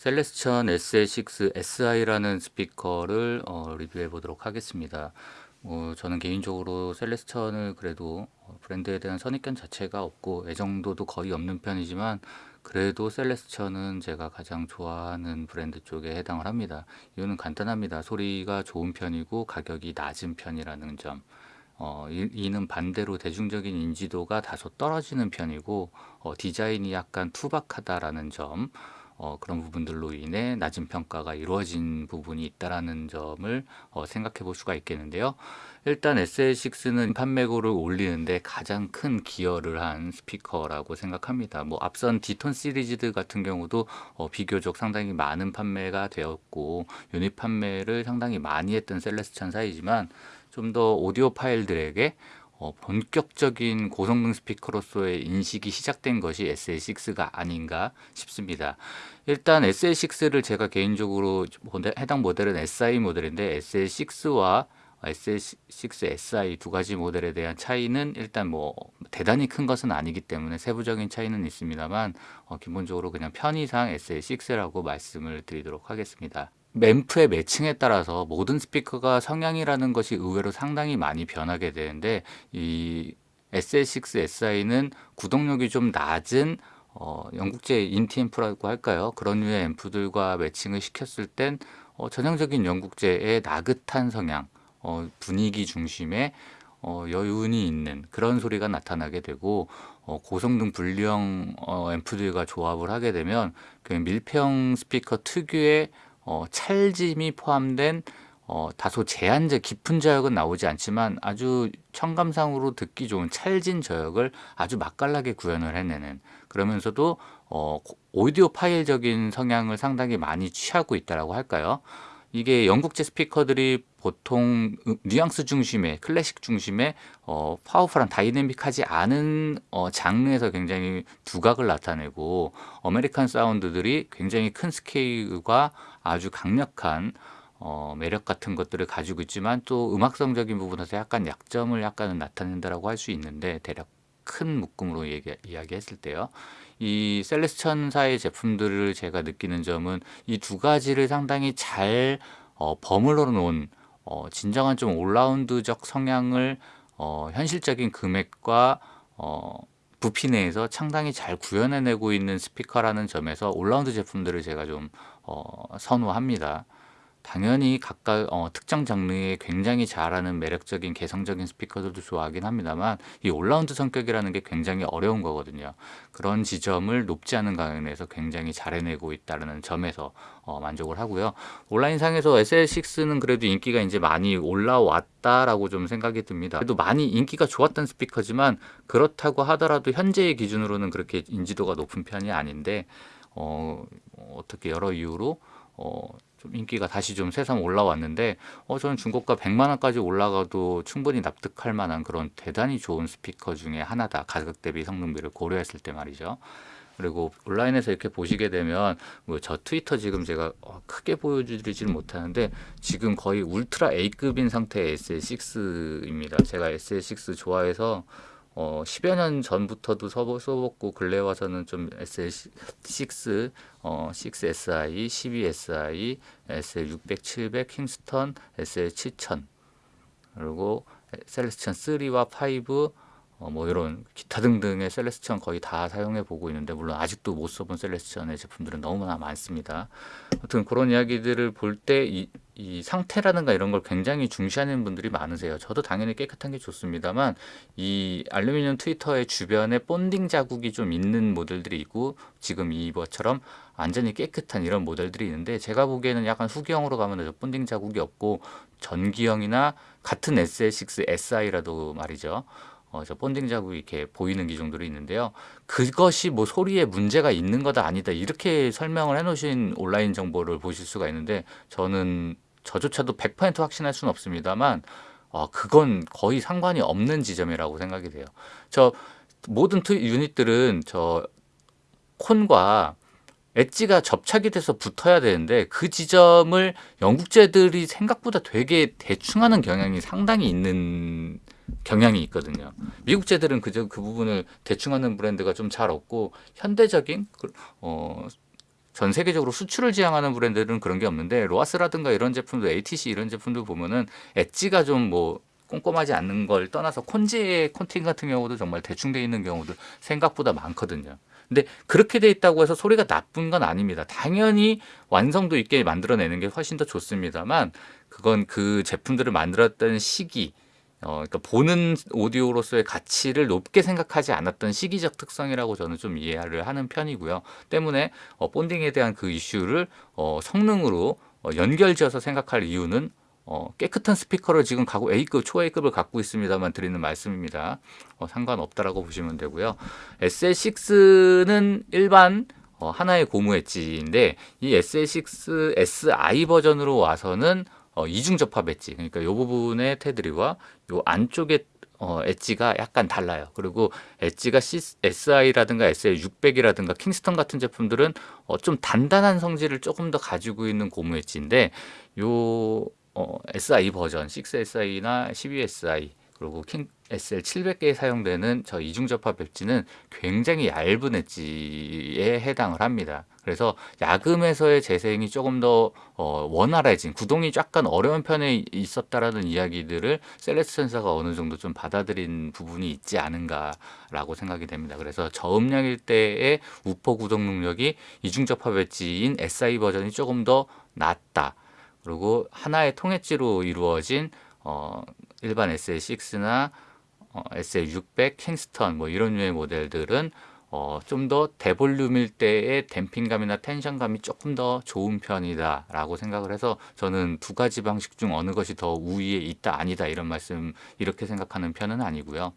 셀레스천 SA6 SI라는 스피커를 어, 리뷰해 보도록 하겠습니다. 뭐 저는 개인적으로 셀레스천을 그래도 어, 브랜드에 대한 선입견 자체가 없고 애정도도 거의 없는 편이지만 그래도 셀레스천은 제가 가장 좋아하는 브랜드 쪽에 해당을 합니다. 이유는 간단합니다. 소리가 좋은 편이고 가격이 낮은 편이라는 점. 어, 이, 는 반대로 대중적인 인지도가 다소 떨어지는 편이고 어, 디자인이 약간 투박하다라는 점. 어, 그런 부분들로 인해 낮은 평가가 이루어진 부분이 있다라는 점을 어, 생각해 볼 수가 있겠는데요. 일단 SL6는 판매고를 올리는데 가장 큰 기여를 한 스피커라고 생각합니다. 뭐 앞선 디톤 시리즈 같은 경우도 어, 비교적 상당히 많은 판매가 되었고 유닛 판매를 상당히 많이 했던 셀레스천 사이지만 좀 더 audiophile들에게 어, 본격적인 고성능 스피커로서의 인식이 시작된 것이 SL6가 아닌가 싶습니다. 일단 SL6를 제가 개인적으로 해당 모델은 SI 모델인데 SL6와 SL6 SI 두 가지 모델에 대한 차이는 일단 뭐 대단히 큰 것은 아니기 때문에 세부적인 차이는 있습니다만 어, 기본적으로 그냥 편의상 SL6라고 말씀을 드리도록 하겠습니다. 램프의 매칭에 따라서 모든 스피커가 성향이라는 것이 의외로 상당히 많이 변하게 되는데 이 SL6 SI는 구동력이 좀 낮은 어, 영국제 인티 앰프라고 할까요? 그런 류의 앰프들과 매칭을 시켰을 땐 어, 전형적인 영국제의 나긋한 성향, 어, 분위기 중심의 어, 여운이 있는 그런 소리가 나타나게 되고 어, 고성능 분리형 어, 앰프들과 조합을 하게 되면 그 밀폐형 스피커 특유의 어, 찰짐이 포함된 어, 다소 제한적 깊은 저역은 나오지 않지만 아주 청감상으로 듣기 좋은 찰진 저역을 아주 맛깔나게 구현을 해내는 그러면서도 어, audiophile적인 성향을 상당히 많이 취하고 있다고 할까요? 이게 영국제 스피커들이 보통 뉘앙스 중심의 클래식 중심의 어, 파워풀한 다이내믹하지 않은 어, 장르에서 굉장히 두각을 나타내고 아메리칸 사운드들이 굉장히 큰 스케일과 아주 강력한 어, 매력 같은 것들을 가지고 있지만 또 음악성적인 부분에서 약간 약점을 약간은 나타낸다라고 할 수 있는데 대략 큰 묶음으로 얘기, 이야기했을 때요. 이 셀레스천사의 제품들을 제가 느끼는 점은 이 두 가지를 상당히 잘 어, 버물러 놓은 어, 진정한 좀 올라운드적 성향을 어, 현실적인 금액과 어, 부피 내에서 상당히 잘 구현해내고 있는 스피커라는 점에서 올라운드 제품들을 제가 좀 어, 선호합니다. 당연히 각각 어, 특정 장르에 굉장히 잘하는 매력적인 개성적인 스피커들도 좋아하긴 합니다만 이 올라운드 성격이라는 게 굉장히 어려운 거거든요. 그런 지점을 높지 않은 가격에서 굉장히 잘 해내고 있다는 점에서 어, 만족을 하고요. 온라인상에서 SL6는 그래도 인기가 이제 많이 올라왔다라고 좀 생각이 듭니다. 그래도 많이 인기가 좋았던 스피커지만 그렇다고 하더라도 현재의 기준으로는 그렇게 인지도가 높은 편이 아닌데 어, 어떻게 여러 이유로 어, 좀 인기가 다시 좀 새삼 올라왔는데 어 저는 중고가 100만 원까지 올라가도 충분히 납득할 만한 그런 대단히 좋은 스피커 중에 하나다. 가격 대비 성능비를 고려했을 때 말이죠. 그리고 온라인에서 이렇게 보시게 되면 뭐 저 트위터 지금 제가 어, 크게 보여드리지는 못하는데 지금 거의 울트라 A급인 상태의 SL6입니다. 제가 SL6 좋아해서 어, 10여 년 전부터도 써봤고 근래 와서는 좀 SL6, 어, 6SI, 12SI, SL600, 700, 킹스턴, SL7000 그리고 셀레스천 3와 5, 어, 뭐 이런 기타 등등의 셀레스천 거의 다 사용해 보고 있는데 물론 아직도 못 써본 셀레스천의 제품들은 너무나 많습니다. 아무튼 그런 이야기들을 볼때 이이 상태라든가 이런 걸 굉장히 중시하는 분들이 많으세요. 저도 당연히 깨끗한 게 좋습니다만 이 알루미늄 트위터의 주변에 본딩 자국이 좀 있는 모델들이 있고 지금 이것처럼 완전히 깨끗한 이런 모델들이 있는데 제가 보기에는 약간 후기형으로 가면 본딩 자국이 없고 전기형이나 같은 SL6 SI라도 말이죠. 어, 저 본딩 자국이 이렇게 보이는 기종들이 있는데요. 그것이 뭐 소리에 문제가 있는 거다 아니다 이렇게 설명을 해놓으신 온라인 정보를 보실 수가 있는데 저는 저조차도 100% 확신할 수는 없습니다만 어, 그건 거의 상관이 없는 지점이라고 생각이 돼요. 저 모든 투, 유닛들은 저 콘과 엣지가 접착이 돼서 붙어야 되는데 그 지점을 영국제들이 생각보다 되게 대충하는 경향이 상당히 있는 경향이 있거든요. 미국 제들은 그저 그 부분을 대충하는 브랜드가 좀 잘 없고 현대적인 그, 어, 전 세계적으로 수출을 지향하는 브랜드들은 그런 게 없는데 로아스라든가 이런 제품도 ATC 이런 제품들 보면은 엣지가 좀 뭐 꼼꼼하지 않는 걸 떠나서 콘지의 콘팅 같은 경우도 정말 대충 돼 있는 경우도 생각보다 많거든요. 근데 그렇게 돼 있다고 해서 소리가 나쁜 건 아닙니다. 당연히 완성도 있게 만들어내는 게 훨씬 더 좋습니다만 그건 그 제품들을 만들었던 시기 어, 그러니까 보는 오디오로서의 가치를 높게 생각하지 않았던 시기적 특성이라고 저는 좀 이해를 하는 편이고요. 때문에 어, 본딩에 대한 그 이슈를 어, 성능으로 어, 연결지어서 생각할 이유는 어, 깨끗한 스피커를 지금 가고 A급, 초 A급을 갖고 있습니다만 드리는 말씀입니다. 어, 상관없다라고 보시면 되고요. SL6는 일반 어, 하나의 고무 엣지인데 이 SL6 SI 버전으로 와서는 어, 이중 접합 엣지 그러니까 이 부분의 테두리와 이 안쪽에 어, 엣지가 약간 달라요. 그리고 엣지가 SI라든가 SL600이라든가 킹스턴 같은 제품들은 어, 좀 단단한 성질을 조금 더 가지고 있는 고무 엣지인데 요 어, SI 버전 6SI나 12SI 그리고 킹 SL 700개에 사용되는 저 이중 접합 엣지는 굉장히 얇은 엣지에 해당을 합니다. 그래서 약음에서의 재생이 조금 더 어, 원활해진 구동이 약간 어려운 편에 있었다라는 이야기들을 셀레스천사가 어느 정도 좀 받아들인 부분이 있지 않은가라고 생각이 됩니다. 그래서 저음량일 때의 우퍼 구동 능력이 이중 접합 엣지인 SI 버전이 조금 더 낫다. 그리고 하나의 통엣지로 이루어진 어, 일반 SL6나 어, SL600, 킹스턴 뭐 이런 류의 모델들은 어, 좀 더 대볼륨일 때의 댐핑감이나 텐션감이 조금 더 좋은 편이다 라고 생각을 해서 저는 두 가지 방식 중 어느 것이 더 우위에 있다 아니다 이런 말씀 이렇게 생각하는 편은 아니고요.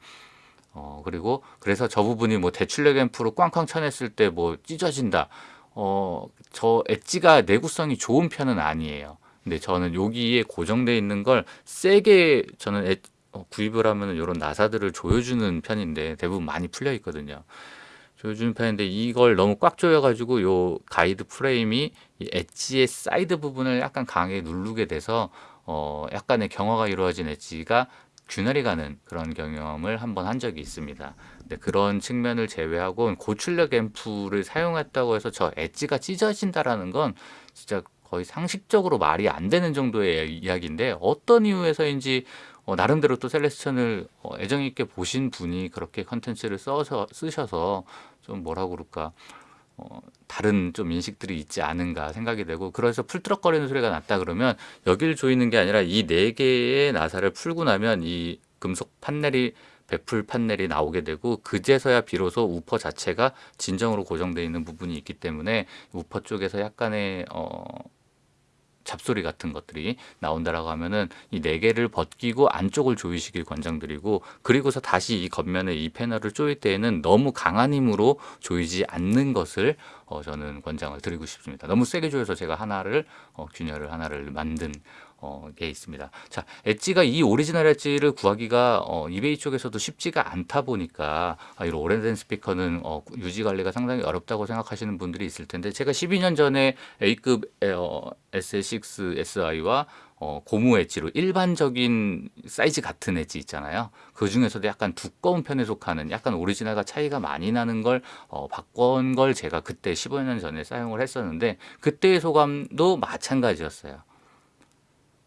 어, 그리고 그래서 저 부분이 뭐 대출력 앰프로 꽝꽝 쳐냈을 때 뭐 찢어진다. 어, 저 엣지가 내구성이 좋은 편은 아니에요 근데 저는 여기에 고정되어 있는 걸 세게 저는 애, 어, 구입을 하면 이런 나사들을 조여주는 편인데 대부분 많이 풀려 있거든요. 조여주는 편인데 이걸 너무 꽉 조여가지고 요 가이드 프레임이 이 엣지의 사이드 부분을 약간 강하게 누르게 돼서 어 약간의 경화가 이루어진 엣지가 균열이 가는 그런 경험을 한번 한 적이 있습니다. 근데 그런 측면을 제외하고 고출력 앰프를 사용했다고 해서 저 엣지가 찢어진다라는 건 진짜 거의 상식적으로 말이 안 되는 정도의 이야기인데 어떤 이유에서인지 어, 나름대로 또 셀레스천을 어, 애정 있게 보신 분이 그렇게 컨텐츠를 써서 쓰셔서 좀 뭐라 그럴까 어, 다른 좀 인식들이 있지 않은가 생각이 되고 그래서 풀트럭거리는 소리가 났다 그러면 여기를 조이는 게 아니라 이 네 개의 나사를 풀고 나면 이 금속 판넬이 베풀 판넬이 나오게 되고 그제서야 비로소 우퍼 자체가 진정으로 고정되어 있는 부분이 있기 때문에 우퍼 쪽에서 약간의 어, 잡소리 같은 것들이 나온다라고 하면은 이 네 개를 벗기고 안쪽을 조이시길 권장드리고 그리고서 다시 이 겉면에 이 패널을 조일 때에는 너무 강한 힘으로 조이지 않는 것을 어, 저는 권장을 드리고 싶습니다. 너무 세게 조여서 제가 하나를 어, 균열을 하나를 만든 어, 게 있습니다. 자, 엣지가 이 오리지널 엣지를 구하기가 어, 이베이 쪽에서도 쉽지가 않다 보니까 아, 이런 오래된 스피커는 어, 유지 관리가 상당히 어렵다고 생각하시는 분들이 있을 텐데 제가 12년 전에 A급 어, SL6 SI와 어, 고무 엣지로 일반적인 사이즈 같은 엣지 있잖아요. 그 중에서도 약간 두꺼운 편에 속하는 약간 오리지널과 차이가 많이 나는 걸 어, 바꾼 걸 제가 그때 15년 전에 사용을 했었는데 그때의 소감도 마찬가지였어요.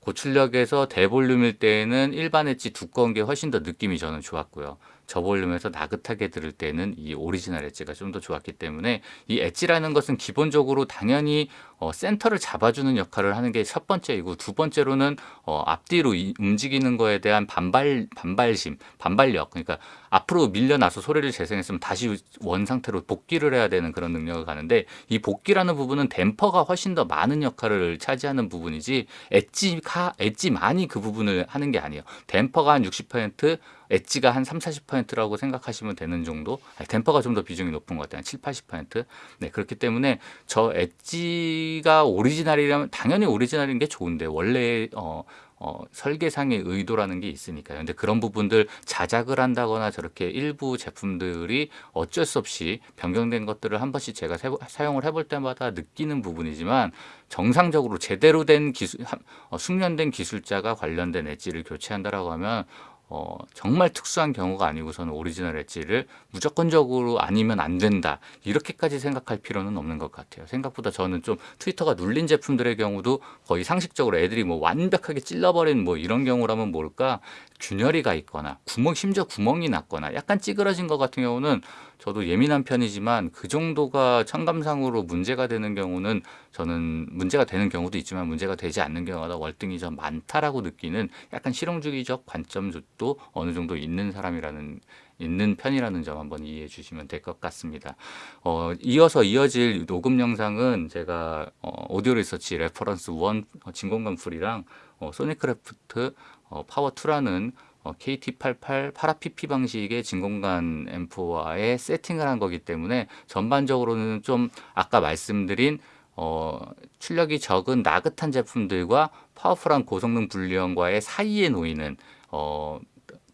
고출력에서 대볼륨일 때에는 일반 엣지 두꺼운 게 훨씬 더 느낌이 저는 좋았고요. 저볼륨에서 나긋하게 들을 때는 이 오리지널 엣지가 좀 더 좋았기 때문에 이 엣지라는 것은 기본적으로 당연히 어, 센터를 잡아주는 역할을 하는 게 첫 번째이고 두 번째로는 어, 앞뒤로 이, 움직이는 거에 대한 반발 반발심 반발력. 그러니까 앞으로 밀려나서 소리를 재생했으면 다시 원 상태로 복귀를 해야 되는 그런 능력을 가는데 이 복귀라는 부분은 댐퍼가 훨씬 더 많은 역할을 차지하는 부분이지 엣지가 엣지만이 그 부분을 하는 게 아니에요. 댐퍼가 한 60% 엣지가 한 3, 40%라고 생각하시면 되는 정도 아니, 댐퍼가 좀 더 비중이 높은 것 같아요. 7, 80% 네, 그렇기 때문에 저 엣지가 오리지널이라면 당연히 오리지널인 게 좋은데 원래 어, 어, 설계상의 의도라는 게 있으니까요. 근데 그런 부분들 자작을 한다거나 저렇게 일부 제품들이 어쩔 수 없이 변경된 것들을 한 번씩 제가 세, 사용을 해볼 때마다 느끼는 부분이지만 정상적으로 제대로 된 기술, 어, 숙련된 기술자가 관련된 엣지를 교체한다라고 하면 어, 정말 특수한 경우가 아니고서는 오리지널 엣지를 무조건적으로 아니면 안 된다 이렇게까지 생각할 필요는 없는 것 같아요. 생각보다 저는 좀 트위터가 눌린 제품들의 경우도 거의 상식적으로 애들이 뭐 완벽하게 찔러버린 뭐 이런 경우라면 모를까 균열이가 있거나 구멍 심지어 구멍이 났거나 약간 찌그러진 것 같은 경우는 저도 예민한 편이지만 그 정도가 청감상으로 문제가 되는 경우는 저는 문제가 되는 경우도 있지만 문제가 되지 않는 경우가 월등히 좀 많다라고 느끼는 약간 실용주의적 관점도 어느 정도 있는 사람이라는 있는 편이라는 점 한번 이해해 주시면 될 것 같습니다. 어, 이어서 이어질 녹음 영상은 제가 어, 오디오 리서치 레퍼런스 1 어, 진공관 프리랑 어, 소닉크래프트 어, 파워 2라는 어, KT88 파라PP 방식의 진공관 앰프와의 세팅을 한 거기 때문에 전반적으로는 좀 아까 말씀드린 어, 출력이 적은 나긋한 제품들과 파워풀한 고성능 분리형과의 사이에 놓이는 어,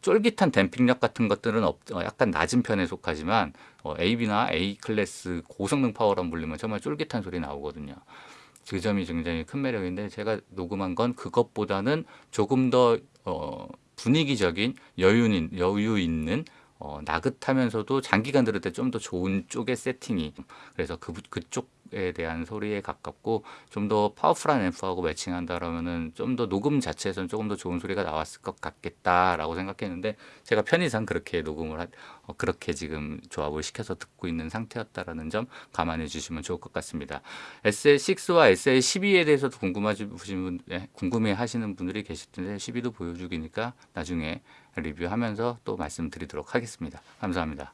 쫄깃한 댐핑력 같은 것들은 없, 어, 약간 낮은 편에 속하지만 어, AB나 A 클래스 고성능 파워랑 물리면 정말 쫄깃한 소리 나오거든요. 그 점이 굉장히 큰 매력인데 제가 녹음한 건 그것보다는 조금 더 어, 분위기적인 여유, 여유 있는 어, 나긋하면서도 장기간 들을 때 좀 더 좋은 쪽의 세팅이. 그래서 그, 그 쪽에 대한 소리에 가깝고 좀 더 파워풀한 앰프하고 매칭한다라면은 좀 더 녹음 자체에서는 조금 더 좋은 소리가 나왔을 것 같겠다라고 생각했는데 제가 편의상 그렇게 녹음을 하, 어, 그렇게 지금 조합을 시켜서 듣고 있는 상태였다라는 점 감안해 주시면 좋을 것 같습니다. SL6와 SL12에 대해서도 궁금하신 분, 네, 궁금해 하시는 분들이 계실 텐데 12도 보여주기니까 나중에 리뷰하면서 또 말씀드리도록 하겠습니다. 감사합니다.